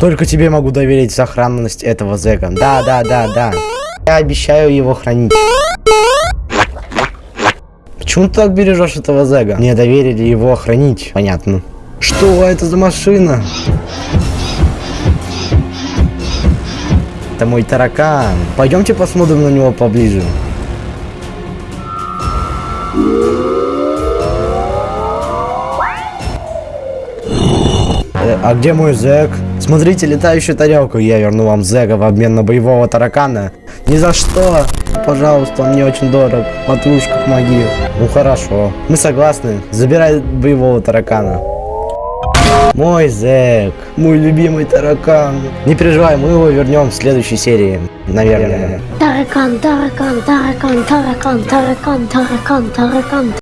Только тебе могу доверить сохранность этого зэка. Да, да, да, да. Я обещаю его хранить. Почему ты так бережешь этого зэга? Мне доверили его хранить. Понятно. Что это за машина? Это мой таракан. Пойдемте посмотрим на него поближе. А где мой зэк? Смотрите, летающую тарелку. Я верну вам зэка в обмен на боевого таракана. Ни за что. Пожалуйста, он мне очень дорог. Матрушка, помоги. Ну хорошо. Мы согласны. Забирай боевого таракана. Мой зэк. Мой любимый таракан. Не переживай, мы его вернем в следующей серии. Наверное. Таракан, таракан, таракан, таракан, таракан, таракан, таракан.